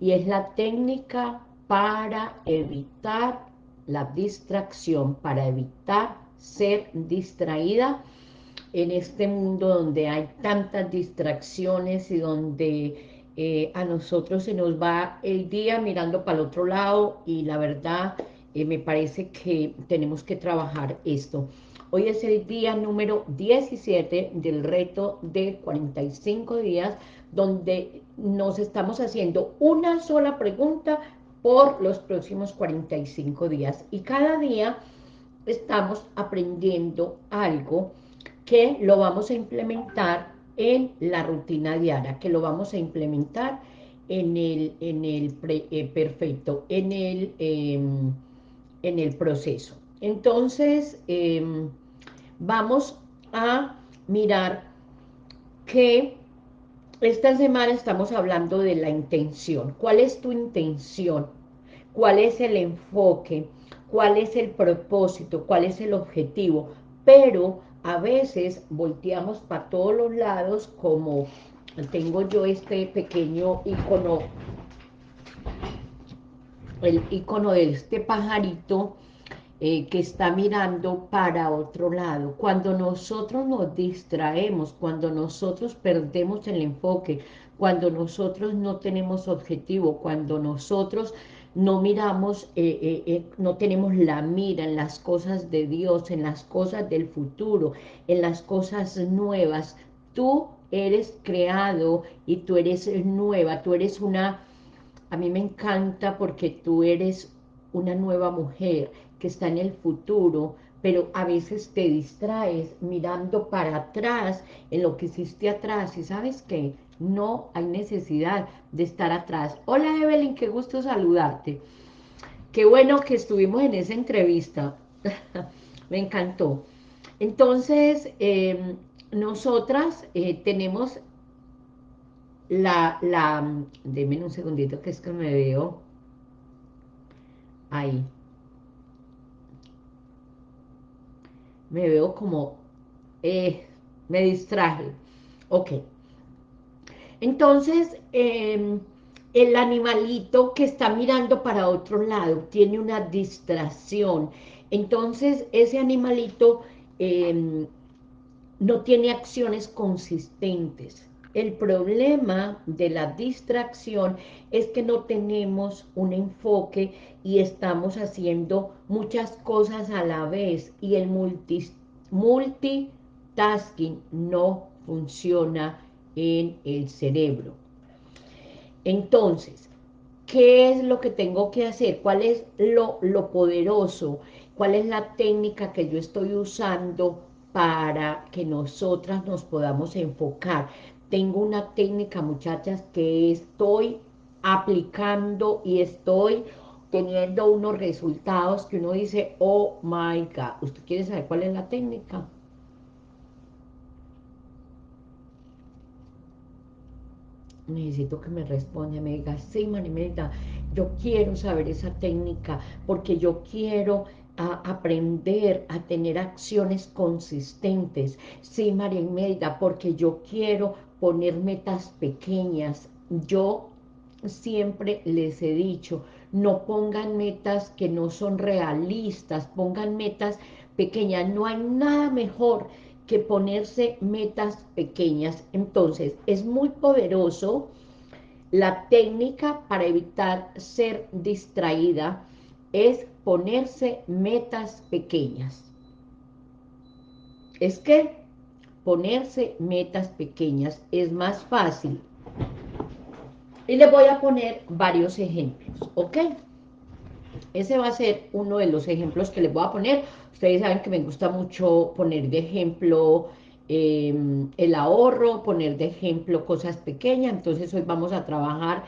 y es la técnica para evitar la distracción, para evitar ser distraída en este mundo donde hay tantas distracciones y donde eh, a nosotros se nos va el día mirando para el otro lado y la verdad eh, me parece que tenemos que trabajar esto. Hoy es el día número 17 del reto de 45 días donde nos estamos haciendo una sola pregunta por los próximos 45 días. Y cada día estamos aprendiendo algo que lo vamos a implementar en la rutina diaria, que lo vamos a implementar en el, en el eh, perfecto, en el, em, en el proceso. Entonces, em, vamos a mirar que esta semana estamos hablando de la intención. ¿Cuál es tu intención? ¿Cuál es el enfoque? ¿Cuál es el propósito? ¿Cuál es el objetivo? Pero a veces volteamos para todos los lados como tengo yo este pequeño icono, el icono de este pajarito eh, que está mirando para otro lado. Cuando nosotros nos distraemos, cuando nosotros perdemos el enfoque, cuando nosotros no tenemos objetivo, cuando nosotros no miramos, eh, eh, no tenemos la mira en las cosas de Dios, en las cosas del futuro, en las cosas nuevas. Tú eres creado y tú eres nueva, tú eres una... A mí me encanta porque tú eres una nueva mujer, que está en el futuro, pero a veces te distraes mirando para atrás, en lo que hiciste atrás, y sabes que no hay necesidad de estar atrás. Hola Evelyn, qué gusto saludarte. Qué bueno que estuvimos en esa entrevista, me encantó. Entonces, em, nosotras eh, tenemos la, la, denme un segundito que es que me veo ahí. Me veo como, eh, me distraje. Ok. Entonces, em, el animalito que está mirando para otro lado tiene una distracción. Entonces, ese animalito em, no tiene acciones consistentes. El problema de la distracción es que no tenemos un enfoque y estamos haciendo muchas cosas a la vez y el multitasking no funciona en el cerebro. Entonces, ¿qué es lo que tengo que hacer? ¿Cuál es lo, lo poderoso? ¿Cuál es la técnica que yo estoy usando para que nosotras nos podamos enfocar? Tengo una técnica, muchachas, que estoy aplicando y estoy teniendo unos resultados que uno dice, oh my God, ¿usted quiere saber cuál es la técnica? Necesito que me responda, me diga, sí, Marimeda, yo quiero saber esa técnica, porque yo quiero aprender a tener acciones consistentes. Sí, María porque yo quiero poner metas pequeñas. Yo siempre les he dicho, no pongan metas que no son realistas, pongan metas pequeñas. No hay nada mejor que ponerse metas pequeñas. Entonces, es muy poderoso la técnica para evitar ser distraída es ponerse metas pequeñas. Es que ponerse metas pequeñas es más fácil. Y le voy a poner varios ejemplos, ¿ok? Ese va a ser uno de los ejemplos que les voy a poner. Ustedes saben que me gusta mucho poner de ejemplo em, el ahorro, poner de ejemplo cosas pequeñas. Entonces hoy vamos a trabajar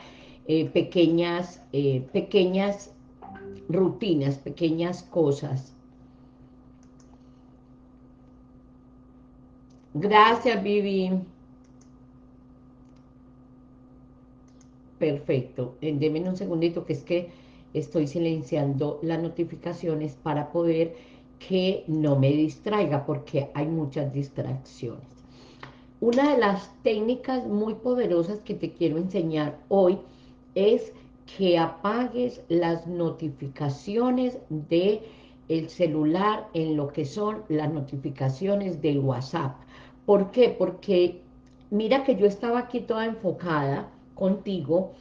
eh, pequeñas, eh, pequeñas rutinas, pequeñas cosas Gracias, Vivi. Perfecto. Eh, Deme un segundito que es que estoy silenciando las notificaciones para poder que no me distraiga porque hay muchas distracciones. Una de las técnicas muy poderosas que te quiero enseñar hoy es que apagues las notificaciones de el celular en lo que son las notificaciones del WhatsApp. ¿Por qué? Porque mira que yo estaba aquí toda enfocada contigo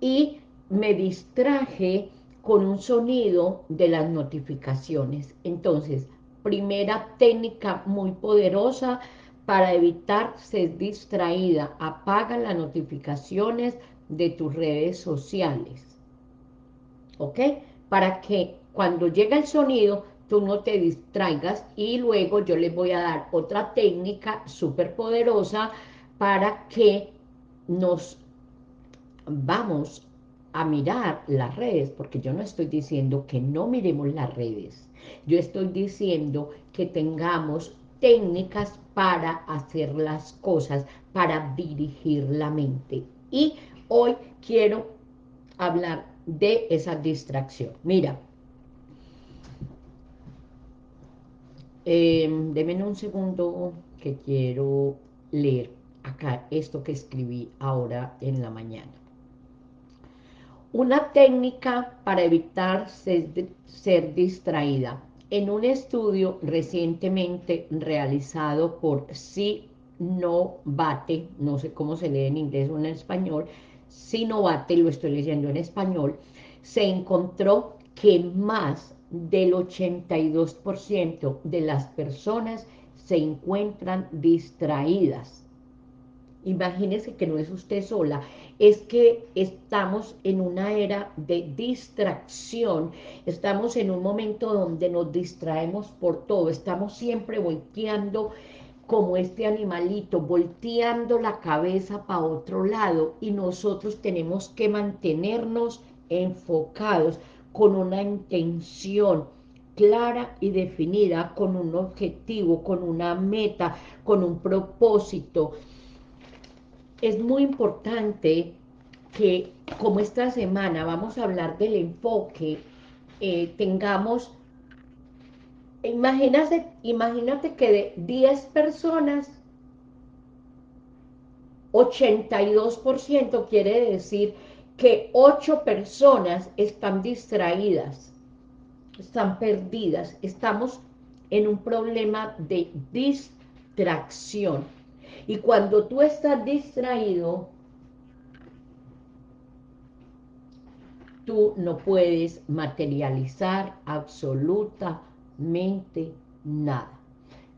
y me distraje con un sonido de las notificaciones. Entonces, primera técnica muy poderosa para evitar ser distraída. Apaga las notificaciones de tus redes sociales. ¿Ok? Para que cuando llega el sonido, tú no te distraigas y luego yo les voy a dar otra técnica súper poderosa para que nos vamos a mirar las redes, porque yo no estoy diciendo que no miremos las redes, yo estoy diciendo que tengamos técnicas para hacer las cosas, para dirigir la mente. Y hoy quiero hablar de esa distracción. Mira, eh, un segundo que quiero leer acá esto que escribí ahora en la mañana. Una técnica para evitar ser, distraída. En un estudio recientemente realizado por Sinovate, no sé cómo se lee en inglés o en español, Sinovate, lo estoy leyendo en español, se encontró que más del 82% de las personas se encuentran distraídas. Imagínese que no es usted sola, es que estamos en una era de distracción, estamos en un momento donde nos distraemos por todo, estamos siempre volteando como este animalito, volteando la cabeza para otro lado y nosotros tenemos que mantenernos enfocados con una intención clara y definida, con un objetivo, con una meta, con un propósito, es muy importante que como esta semana vamos a hablar del enfoque, eh, tengamos, imagínate, imagínate que de 10 personas, 82% quiere decir que 8 personas están distraídas, están perdidas, estamos en un problema de distracción. Y cuando tú estás distraído, tú no puedes materializar absolutamente nada.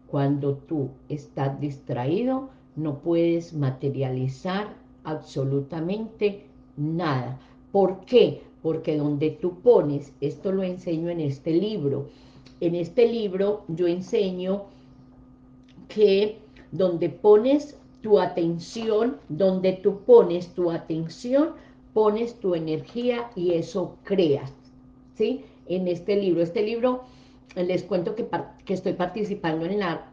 Cuando tú estás distraído, no puedes materializar absolutamente nada. ¿Por qué? Porque donde tú pones, esto lo enseño en este libro, en este libro yo enseño que donde pones tu atención, donde tú pones tu atención, pones tu energía y eso creas, ¿sí? En este libro, este libro, les cuento que, que estoy participando en la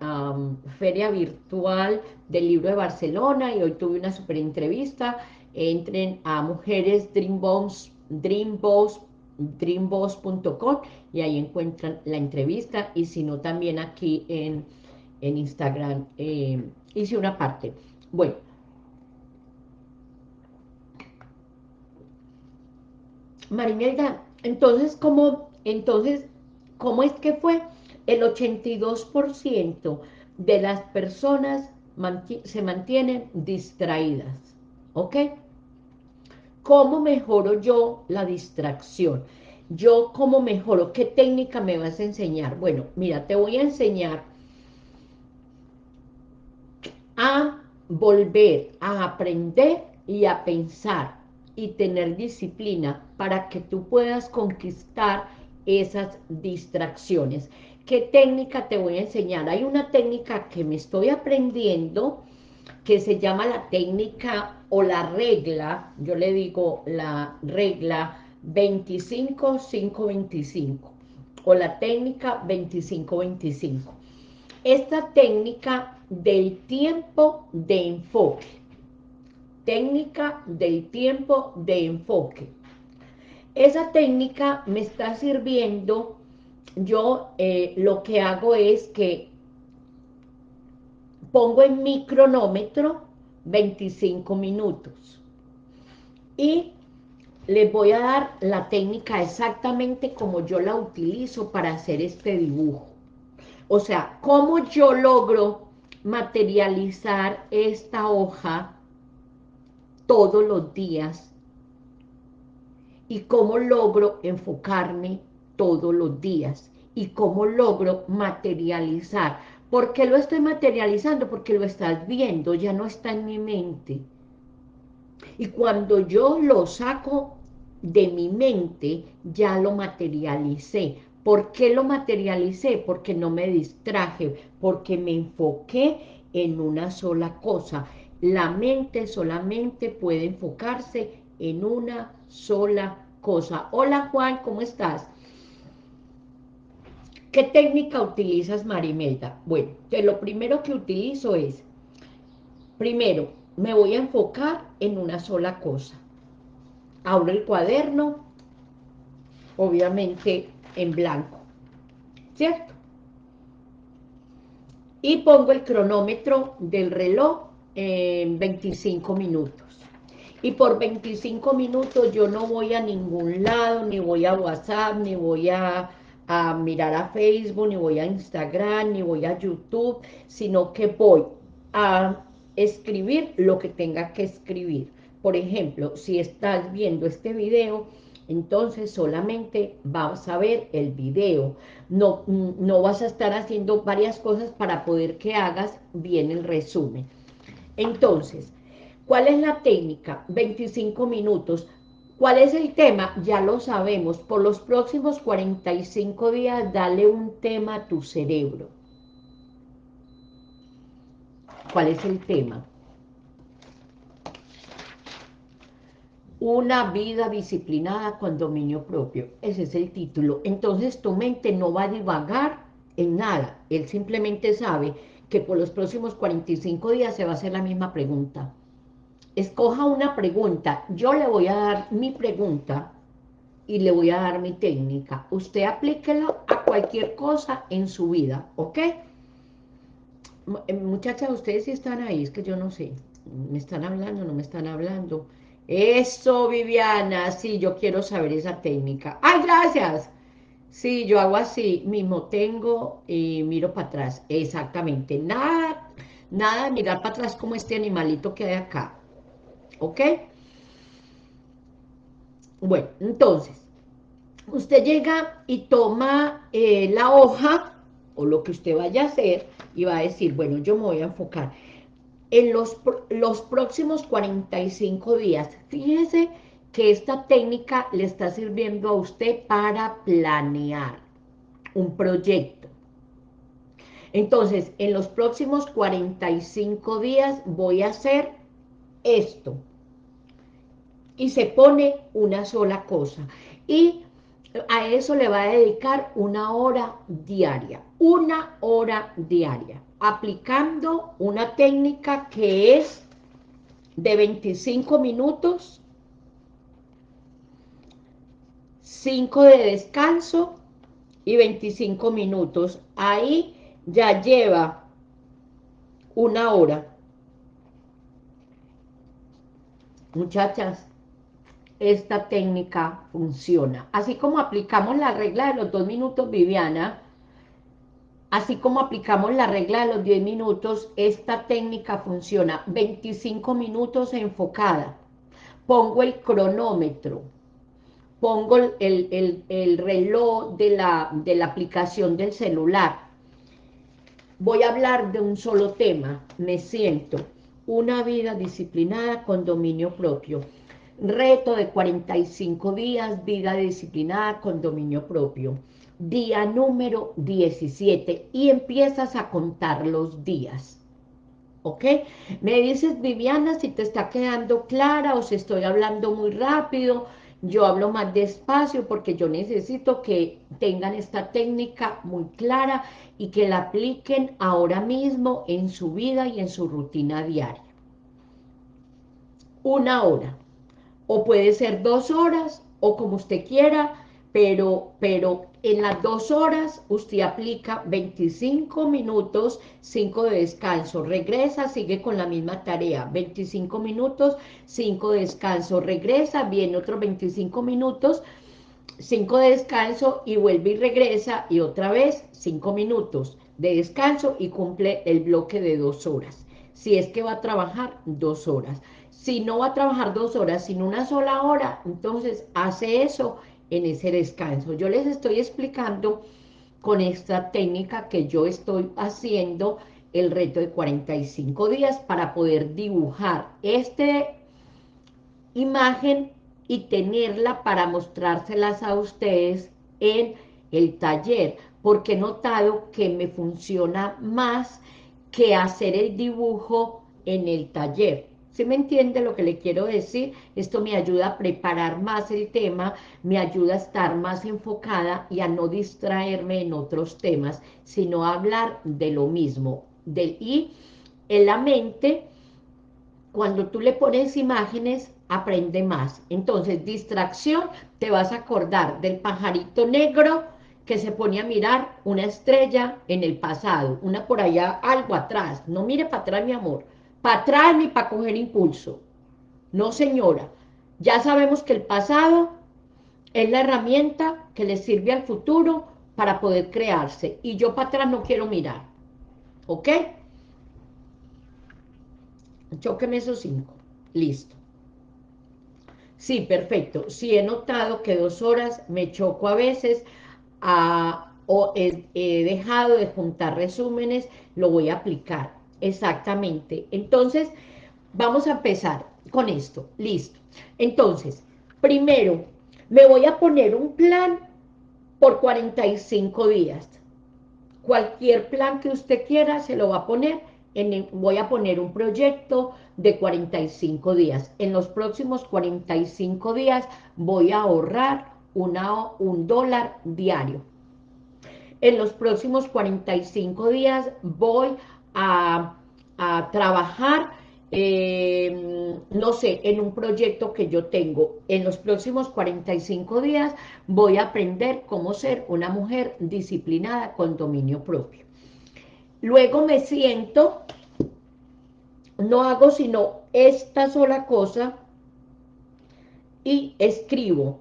feria virtual del libro de Barcelona y hoy tuve una super entrevista, entren a Mujeres Dreamboss, Dreamboss, dreamboss.com y ahí encuentran la entrevista y si no también aquí en en Instagram, eh, hice una parte. Bueno. Marimelda, entonces, ¿cómo, entonces, ¿cómo es que fue? El 82% de las personas se mantienen distraídas, ¿ok? ¿Cómo mejoro yo la distracción? Yo, ¿cómo mejoro? ¿Qué técnica me vas a enseñar? Bueno, mira, te voy a enseñar a volver a aprender y a pensar y tener disciplina para que tú puedas conquistar esas distracciones. ¿Qué técnica te voy a enseñar? Hay una técnica que me estoy aprendiendo que se llama la técnica o la regla, yo le digo la regla 25-5-25 o la técnica 25-25. Esta técnica del tiempo de enfoque. Técnica del tiempo de enfoque. Esa técnica me está sirviendo, yo eh, lo que hago es que pongo en mi cronómetro 25 minutos. Y les voy a dar la técnica exactamente como yo la utilizo para hacer este dibujo. O sea, cómo yo logro materializar esta hoja todos los días y cómo logro enfocarme todos los días y cómo logro materializar. ¿Por qué lo estoy materializando? Porque lo estás viendo, ya no está en mi mente. Y cuando yo lo saco de mi mente, ya lo materialicé. ¿Por qué lo materialicé? Porque no me distraje, porque me enfoqué en una sola cosa. La mente solamente puede enfocarse en una sola cosa. Hola Juan, ¿cómo estás? ¿Qué técnica utilizas, Marimelda? Bueno, que lo primero que utilizo es, primero, me voy a enfocar en una sola cosa. Abro el cuaderno, obviamente en blanco, ¿cierto? Y pongo el cronómetro del reloj en 25 minutos. Y por 25 minutos yo no voy a ningún lado, ni voy a WhatsApp, ni voy a a mirar a Facebook, ni voy a Instagram, ni voy a YouTube, sino que voy a escribir lo que tenga que escribir. Por ejemplo, si estás viendo este video, entonces solamente vas a ver el video. No, no vas a estar haciendo varias cosas para poder que hagas bien el resumen. Entonces, ¿cuál es la técnica? 25 minutos. ¿Cuál es el tema? Ya lo sabemos. Por los próximos 45 días, dale un tema a tu cerebro. ¿Cuál es el tema? Una vida disciplinada con dominio propio. Ese es el título. Entonces tu mente no va a divagar en nada. Él simplemente sabe que por los próximos 45 días se va a hacer la misma pregunta escoja una pregunta, yo le voy a dar mi pregunta y le voy a dar mi técnica. Usted aplíquelo a cualquier cosa en su vida, ¿ok? Eh, muchachas, ustedes sí están ahí, es que yo no sé. ¿Me están hablando no me están hablando? Eso, Viviana, sí, yo quiero saber esa técnica. ¡Ay, gracias! Sí, yo hago así, mismo tengo y miro para atrás. Exactamente, nada, nada de mirar para atrás como este animalito que hay acá. ¿Ok? Bueno, entonces, usted llega y toma eh, la hoja o lo que usted vaya a hacer y va a decir, bueno, yo me voy a enfocar en los, los próximos 45 días. Fíjese que esta técnica le está sirviendo a usted para planear un proyecto. Entonces, en los próximos 45 días voy a hacer esto y se pone una sola cosa. Y a eso le va a dedicar una hora diaria, una hora diaria, aplicando una técnica que es de 25 minutos, 5 de descanso y 25 minutos. Ahí ya lleva una hora. Muchachas, esta técnica funciona. Así como aplicamos la regla de los dos minutos, Viviana, así como aplicamos la regla de los 10 minutos, esta técnica funciona. 25 minutos enfocada. Pongo el cronómetro, pongo el, reloj de la, de la aplicación del celular. Voy a hablar de un solo tema, me siento. Una vida disciplinada con dominio propio Reto de 45 días, vida disciplinada con dominio propio. Día número 17 y empiezas a contar los días. ¿Ok? Me dices, Viviana, si te está quedando clara o si estoy hablando muy rápido. Yo hablo más despacio porque yo necesito que tengan esta técnica muy clara y que la apliquen ahora mismo en su vida y en su rutina diaria. Una hora o puede ser dos horas, o como usted quiera, pero, pero en las dos horas usted aplica 25 minutos, 5 de descanso, regresa, sigue con la misma tarea, 25 minutos, 5 de descanso, regresa, viene otros 25 minutos, 5 de descanso y vuelve y regresa y otra vez 5 minutos de descanso y cumple el bloque de dos horas. Si es que va a trabajar dos horas. Si no va a trabajar dos horas, sino una sola hora, entonces hace eso en ese descanso. Yo les estoy explicando con esta técnica que yo estoy haciendo el reto de 45 días para poder dibujar esta imagen y tenerla para mostrárselas a ustedes en el taller, porque he notado que me funciona más que hacer el dibujo en el taller. ¿Sí me entiende lo que le quiero decir? Esto me ayuda a preparar más el tema, me ayuda a estar más enfocada y a no distraerme en otros temas, sino a hablar de lo mismo. Del, y en la mente, cuando tú le pones imágenes, aprende más. Entonces, distracción, te vas a acordar del pajarito negro que se pone a mirar una estrella en el pasado, una por allá, algo atrás. No mire para atrás, mi amor para atrás ni para coger impulso. No, señora. Ya sabemos que el pasado es la herramienta que le sirve al futuro para poder crearse. Y yo para atrás no quiero mirar. ¿Ok? Choqueme esos cinco. Listo. Sí, perfecto. Sí, he notado que dos horas me choco a veces a, o he dejado de juntar resúmenes, lo voy a aplicar. Exactamente. Entonces, vamos a empezar con esto. Listo. Entonces, primero, me voy a poner un plan por 45 días. Cualquier plan que usted quiera se lo va a poner. Voy a poner un proyecto de 45 días. En los próximos 45 días voy a ahorrar un dólar diario. En los próximos 45 días voy a, trabajar, eh, no sé, en un proyecto que yo tengo. En los próximos 45 días voy a aprender cómo ser una mujer disciplinada con dominio propio. Luego me siento, no hago sino esta sola cosa y escribo.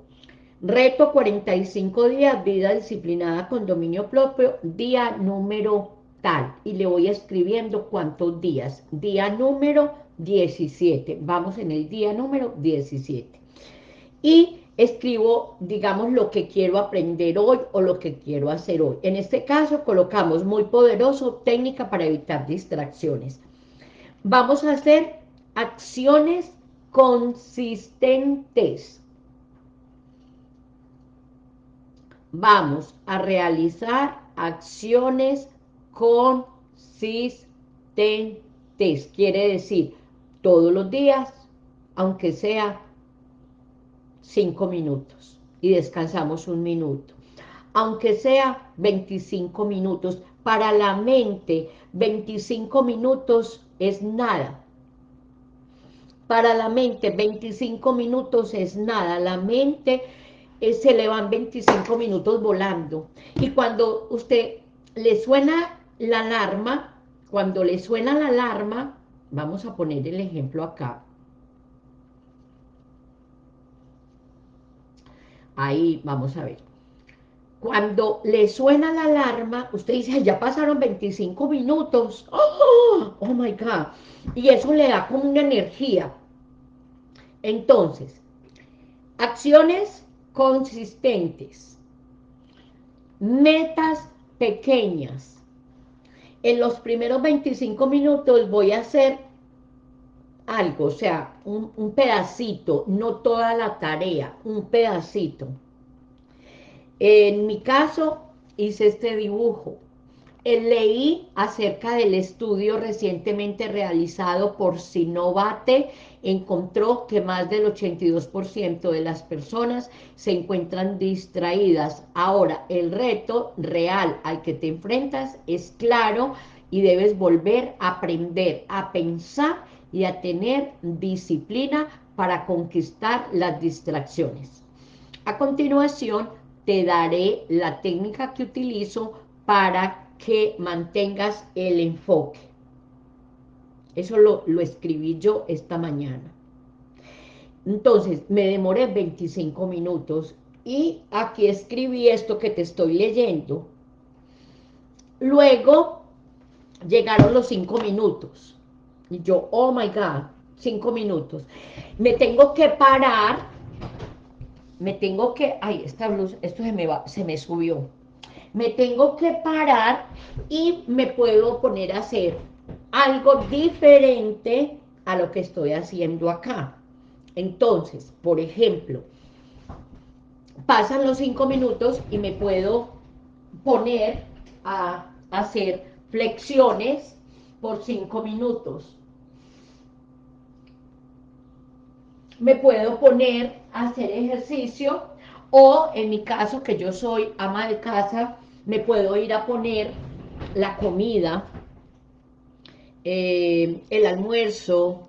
Reto 45 días, vida disciplinada con dominio propio, día número y le voy escribiendo cuántos días. Día número 17. Vamos en el día número 17. Y escribo, digamos, lo que quiero aprender hoy o lo que quiero hacer hoy. En este caso colocamos muy poderoso, técnica para evitar distracciones. Vamos a hacer acciones consistentes. Vamos a realizar acciones consistentes. Quiere decir, todos los días, aunque sea cinco minutos, y descansamos un minuto. Aunque sea 25 minutos, para la mente 25 minutos es nada. Para la mente 25 minutos es nada. La mente eh, se le van 25 minutos volando. Y cuando usted le suena la alarma, cuando le suena la alarma, vamos a poner el ejemplo acá. Ahí, vamos a ver. Cuando le suena la alarma, usted dice, ya pasaron 25 minutos. ¡Oh! ¡Oh, my God! Y eso le da como una energía. Entonces, acciones consistentes, metas pequeñas, en los primeros 25 minutos voy a hacer algo, o sea, un, pedacito, no toda la tarea, un pedacito. En mi caso, hice este dibujo. Eh, leí acerca del estudio recientemente realizado por Sinovate, encontró que más del 82% de las personas se encuentran distraídas. Ahora, el reto real al que te enfrentas es claro y debes volver a aprender a pensar y a tener disciplina para conquistar las distracciones. A continuación, te daré la técnica que utilizo para que mantengas el enfoque. Eso lo, lo escribí yo esta mañana. Entonces, me demoré 25 minutos y aquí escribí esto que te estoy leyendo. Luego llegaron los 5 minutos. Y yo, oh my God, 5 minutos. Me tengo que parar, me tengo que, ay, esta luz, esto se me va, se me subió. Me tengo que parar y me puedo poner a hacer algo diferente a lo que estoy haciendo acá. Entonces, por ejemplo, pasan los cinco minutos y me puedo poner a hacer flexiones por cinco minutos. Me puedo poner a hacer ejercicio o en mi caso, que yo soy ama de casa, me puedo ir a poner la comida, eh, el almuerzo,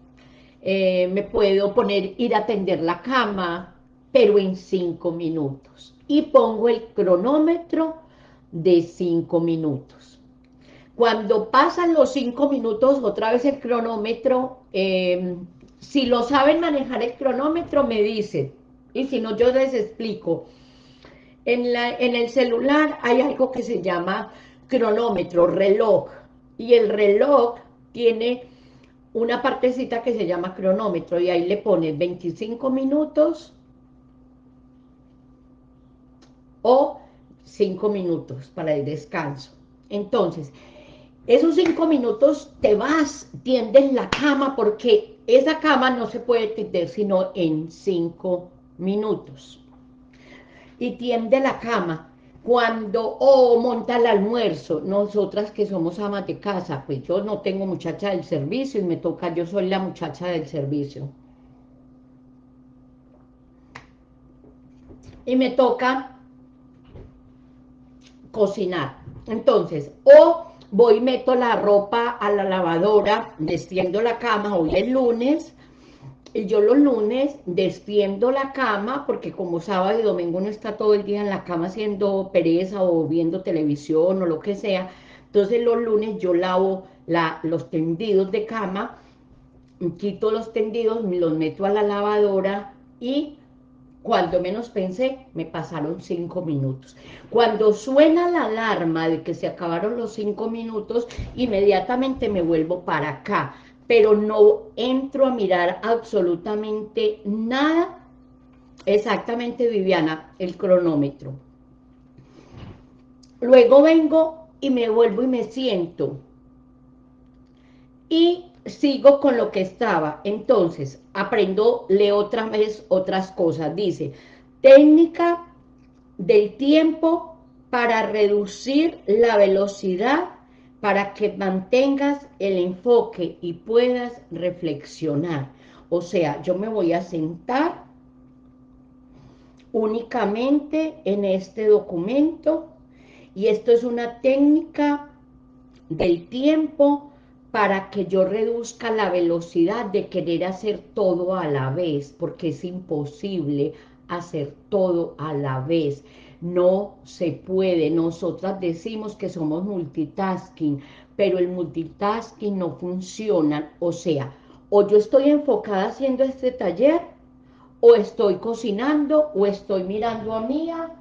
eh, me puedo poner, ir a tender la cama, pero en cinco minutos. Y pongo el cronómetro de cinco minutos. Cuando pasan los cinco minutos, otra vez el cronómetro, em, si lo saben manejar el cronómetro, me dicen, y si no, yo les explico. En, el celular hay algo que se llama cronómetro, reloj, y el reloj tiene una partecita que se llama cronómetro, y ahí le pones 25 minutos, o cinco minutos para el descanso. Entonces, esos cinco minutos te vas, tiendes la cama, porque esa cama no se puede tender sino en cinco minutos. Y tiende la cama. Cuando, o monta el almuerzo, nosotras que somos amas de casa, pues yo no tengo muchacha del servicio y me toca, yo soy la muchacha del servicio. Y me toca cocinar. Entonces, o voy y meto la ropa a la lavadora, destiendo la cama, hoy es lunes, yo los lunes destiendo la cama, porque como sábado y domingo no está todo el día en la cama haciendo pereza o viendo televisión o lo que sea, entonces los lunes yo lavo la, los tendidos de cama, quito los tendidos, los meto a la lavadora y cuando menos pensé, me pasaron cinco minutos. Cuando suena la alarma de que se acabaron los cinco minutos, inmediatamente me vuelvo para acá, pero no entro a mirar absolutamente nada. Exactamente, Viviana, el cronómetro. Luego vengo y me vuelvo y me siento. Y sigo con lo que estaba. Entonces, aprendo, leo otra vez otras cosas. Dice, técnica del tiempo para reducir la velocidad para que mantengas el enfoque y puedas reflexionar. O sea, yo me voy a sentar únicamente en este documento y esto es una técnica del tiempo para que yo reduzca la velocidad de querer hacer todo a la vez, porque es imposible hacer todo a la vez. No se puede. Nosotras decimos que somos multitasking, pero el multitasking no funciona. O sea, o yo estoy enfocada haciendo este taller, o estoy cocinando, o estoy mirando a Mía,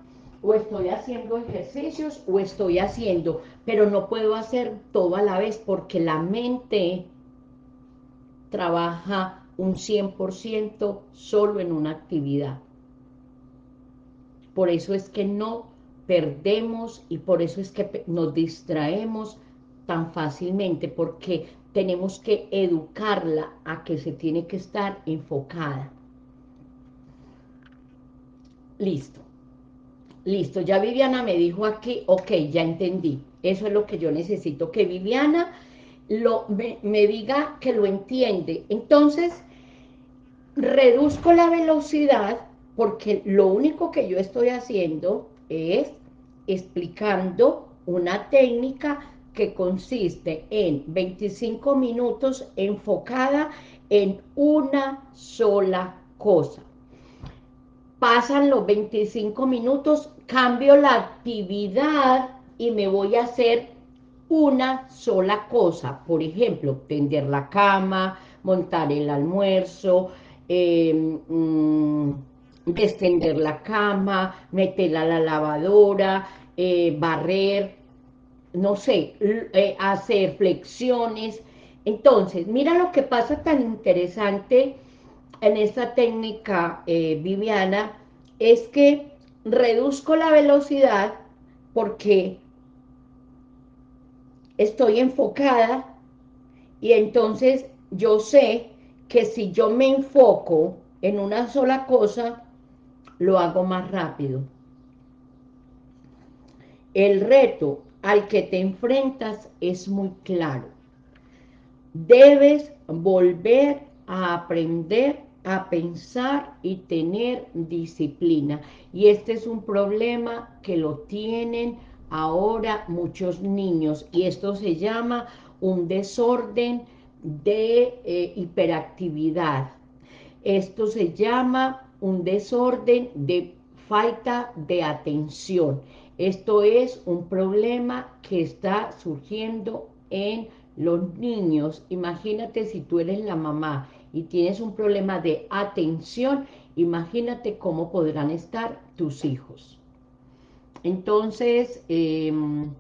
o estoy haciendo ejercicios, o estoy haciendo pero no puedo hacer todo a la vez porque la mente trabaja un 100% solo en una actividad. Por eso es que no perdemos y por eso es que nos distraemos tan fácilmente, porque tenemos que educarla a que se tiene que estar enfocada. Listo. Listo, ya Viviana me dijo aquí, ok, ya entendí. Eso es lo que yo necesito, que Viviana lo, me, diga que lo entiende. Entonces, reduzco la velocidad porque lo único que yo estoy haciendo es explicando una técnica que consiste en 25 minutos enfocada en una sola cosa. pasan los 25 minutos, cambio la actividad y me voy a hacer una sola cosa. Por ejemplo, tender la cama, montar el almuerzo, eh, extender la cama, meterla a la lavadora, eh, barrer, no sé, eh, hacer flexiones. Entonces, mira lo que pasa tan interesante en esta técnica, eh, Viviana, es que reduzco la velocidad porque estoy enfocada y entonces yo sé que si yo me enfoco en una sola cosa, lo hago más rápido. El reto al que te enfrentas es muy claro. Debes volver a aprender a pensar y tener disciplina. Y este es un problema que lo tienen ahora muchos niños y esto se llama un desorden de eh, hiperactividad. Esto se llama un desorden de falta de atención. Esto es un problema que está surgiendo en los niños. Imagínate si tú eres la mamá y tienes un problema de atención, imagínate cómo podrán estar tus hijos. Entonces, em,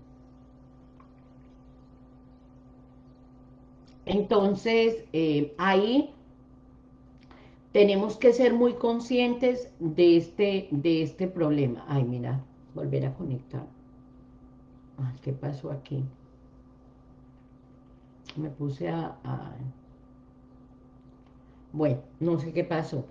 entonces eh, ahí tenemos que ser muy conscientes de este, de este problema. Ay, mira, volver a conectar. ¿Qué pasó aquí? Me puse a bueno, no sé qué pasó.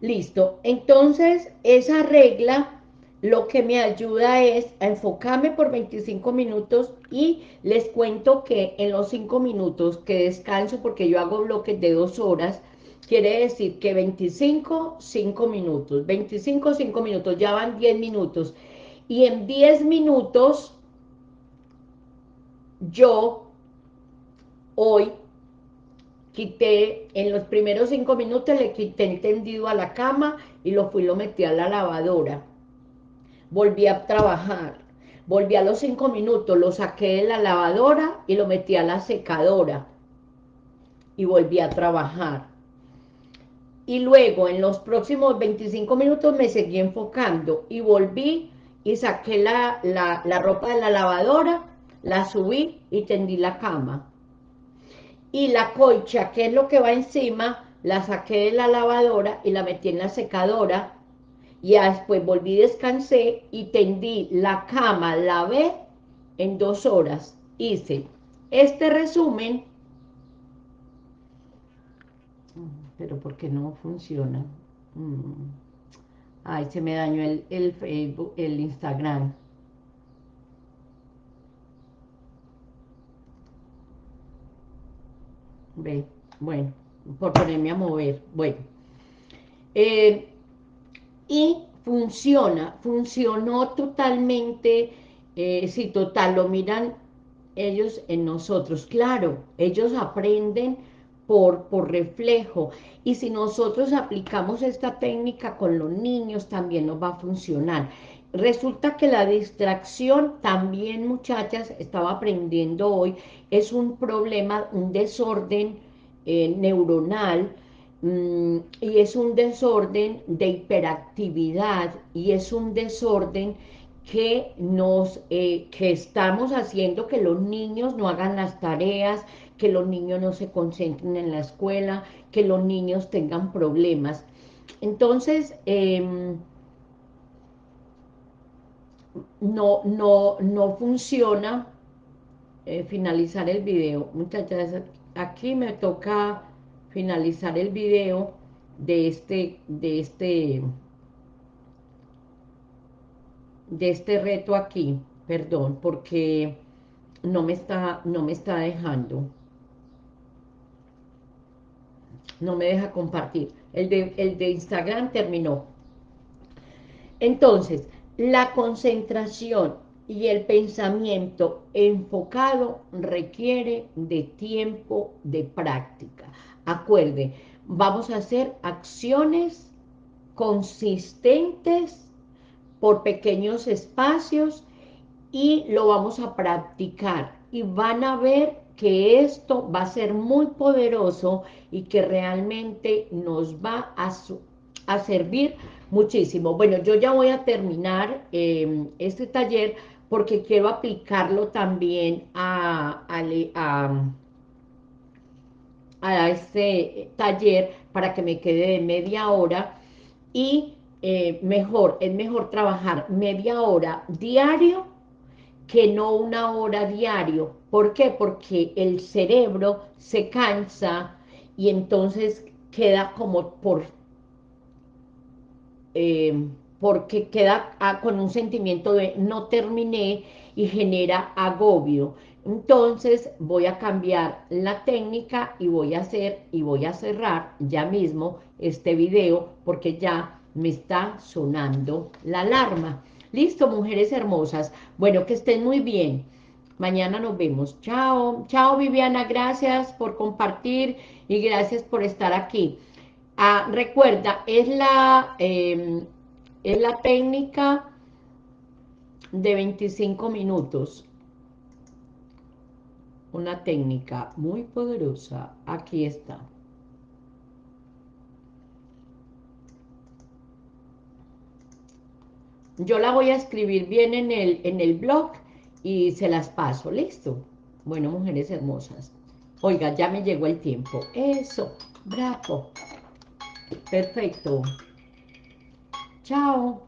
Listo. Entonces, esa regla lo que me ayuda es a enfocarme por 25 minutos y les cuento que en los 5 minutos que descanso, porque yo hago bloques de 2 horas, quiere decir que 25, 5 minutos, 25, 5 minutos, ya van 10 minutos. Y en 10 minutos, yo hoy quité, en los primeros cinco minutos le quité el tendido a la cama y lo fui lo metí a la lavadora. Volví a trabajar. Volví a los cinco minutos, lo saqué de la lavadora y lo metí a la secadora. Y volví a trabajar. Y luego, en los próximos 25 minutos, me seguí enfocando. Y volví y saqué la, la ropa de la lavadora, la subí y tendí la cama y la colcha, que es lo que va encima, la saqué de la lavadora y la metí en la secadora, y después volví, descansé y tendí la cama, lavé en dos horas. Hice este resumen, pero porque no funciona. Mm. Ay, se me dañó el, el Facebook, el Instagram. Ve, bueno, por ponerme a mover, bueno. Eh, y funciona, funcionó totalmente, eh, si total, lo miran ellos en nosotros. Claro, ellos aprenden por, por reflejo. Y si nosotros aplicamos esta técnica con los niños, también nos va a funcionar. Resulta que la distracción también, muchachas, estaba aprendiendo hoy, es un problema, un desorden eh, neuronal, mm, y es un desorden de hiperactividad, y es un desorden que nos eh, que estamos haciendo que los niños no hagan las tareas, que los niños no se concentren en la escuela, que los niños tengan problemas. Entonces, eh, no, no, no funciona eh, finalizar el video. Muchachas, aquí me toca finalizar el video de este, de este, de este reto aquí, perdón, porque no me está, no me está dejando. No me deja compartir. El de, el de Instagram terminó. Entonces, la concentración y el pensamiento enfocado requiere de tiempo de práctica. Acuerde, vamos a hacer acciones consistentes por pequeños espacios y lo vamos a practicar y van a ver que esto va a ser muy poderoso y que realmente nos va a, a servir muchísimo. Bueno, yo ya voy a terminar em, este taller porque quiero aplicarlo también a, a, este taller para que me quede de media hora y eh, mejor, es mejor trabajar media hora diario que no una hora diario. ¿Por qué? Porque el cerebro se cansa y entonces queda como por eh, porque queda ah, con un sentimiento de no terminé y genera agobio. Entonces voy a cambiar la técnica y voy a hacer y voy a cerrar ya mismo este video porque ya me está sonando la alarma. Listo, mujeres hermosas. Bueno, que estén muy bien. Mañana nos vemos. Chao. Chao, Viviana. Gracias por compartir y gracias por estar aquí. Ah, recuerda, es la, em, es la técnica de 25 minutos. Una técnica muy poderosa. Aquí está. Yo la voy a escribir bien en el, en el blog y se las paso. ¿Listo? Bueno, mujeres hermosas. Oiga, ya me llegó el tiempo. Eso, bravo. Perfecto. Chao.